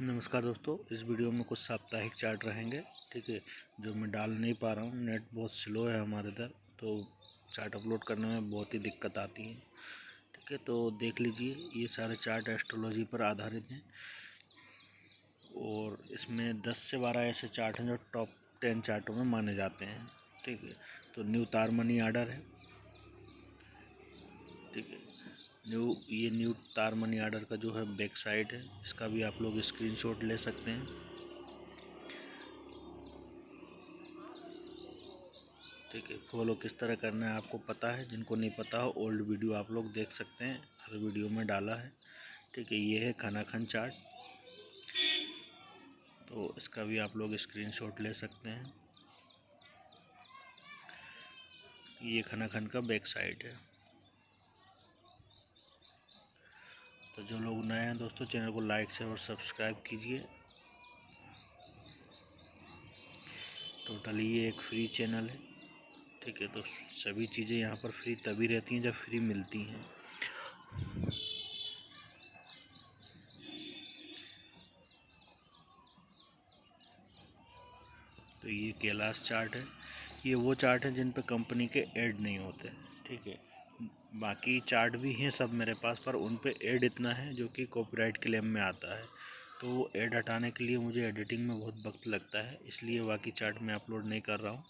नमस्कार दोस्तों, इस वीडियो में कुछ साप्ताहिक चार्ट रहेंगे, ठीक है? जो मैं डाल नहीं पा रहा हूँ, नेट बहुत स्लो है हमारे इधर तो चार्ट अपलोड करने में बहुत ही दिक्कत आती है, ठीक है? तो देख लीजिए, ये सारे चार्ट एस्ट्रोलॉजी पर आधारित हैं और इसमें 10 से 12 ऐसे चार्ट हैं जो टॉप टेन चार्टों में माने जाते हैं, ठीक है? तो न्यू तार मनी आर्डर है, ठीक है? न्यू, ये न्यू तार मनी आर्डर का जो है बैक साइड है, इसका भी आप लोग स्क्रीनशॉट ले सकते हैं। ठीक है, फॉलो किस तरह करना है आपको पता है, जिनको नहीं पता हो, ओल्ड वीडियो आप लोग देख सकते हैं, हर वीडियो में डाला है। ठीक है, ये है खाना खान चार्ट तो इसका भी आप लोग स्क्रीनशॉट ले सकते हैं। ये खाना खान का बैक साइड है। तो जो लोग नए हैं दोस्तों, चैनल को लाइक शेयर और सब्सक्राइब कीजिए। टोटली ये एक फ्री चैनल है। ठीक है तो सभी चीज़ें यहाँ पर फ्री तभी रहती हैं जब फ्री मिलती हैं। तो ये कैलाश चार्ट है। ये वो चार्ट है जिन पर कंपनी के ऐड नहीं होते। ठीक है बाकी चार्ट भी हैं सब मेरे पास, पर उन पे एड इतना है जो कि कॉपीराइट क्लेम में आता है। तो वो ऐड हटाने के लिए मुझे एडिटिंग में बहुत वक्त लगता है, इसलिए बाकी चार्ट मैं अपलोड नहीं कर रहा हूँ।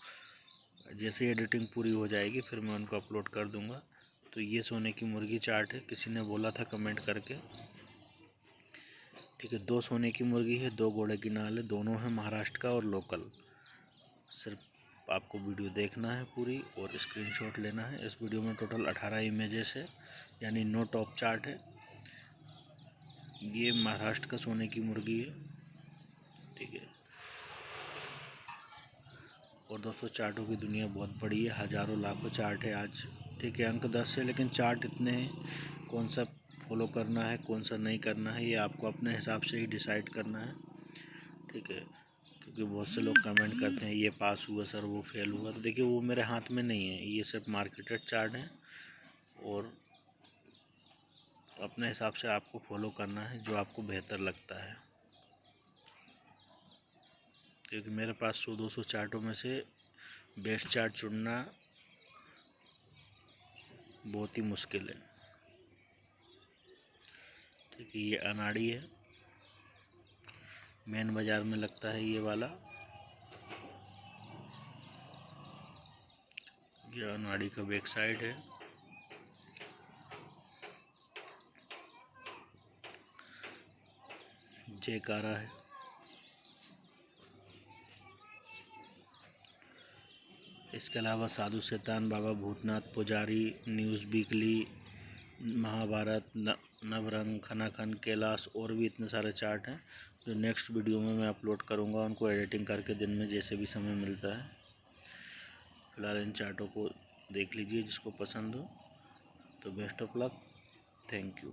जैसे एडिटिंग पूरी हो जाएगी, फिर मैं उनको अपलोड कर दूँगा। तो ये सोने की मुर्गी चार्ट है, किसी ने बोला था कमेंट करके। ठीक है, दो सोने की मुर्गी है, दो घोड़े की नाल है, दोनों हैं महाराष्ट्र का और लोकल सिर्फ़ आपको वीडियो देखना है पूरी और स्क्रीनशॉट लेना है। इस वीडियो में टोटल 18 इमेजेस है, यानी नो टॉप चार्ट है। ये महाराष्ट्र का सोने की मुर्गी है, ठीक है। और दोस्तों चार्टों की दुनिया बहुत बड़ी है, हज़ारों लाखों चार्ट है आज। ठीक है, अंक दस है, लेकिन चार्ट इतने हैं, कौन सा फॉलो करना है, कौन सा नहीं करना है, ये आपको अपने हिसाब से ही डिसाइड करना है। ठीक है क्योंकि बहुत से लोग कमेंट करते हैं, ये पास हुआ सर वो फेल हुआ। तो देखिए, वो मेरे हाथ में नहीं है। ये सिर्फ़ मार्केटेड चार्ट हैं और अपने हिसाब से आपको फॉलो करना है, जो आपको बेहतर लगता है। क्योंकि मेरे पास सौ, दो सौ चार्टों में से बेस्ट चार्ट चुनना बहुत ही मुश्किल है। ठीक है, ये अनाड़ी है। मेन बाज़ार में लगता है ये वाला। ये नाड़ी का बैक साइड है। जयकारा है। इसके अलावा साधु शैतान बाबा भूतनाथ पुजारी, न्यूज़ वीकली महाभारत नवरंग, खनाखन, कैलाश, और भी इतने सारे चार्ट हैं, जो नेक्स्ट वीडियो में मैं अपलोड करूँगा, उनको एडिटिंग करके दिन में जैसे भी समय मिलता है। फ़िलहाल इन चार्टों को देख लीजिए, जिसको पसंद हो। तो best of luck thank you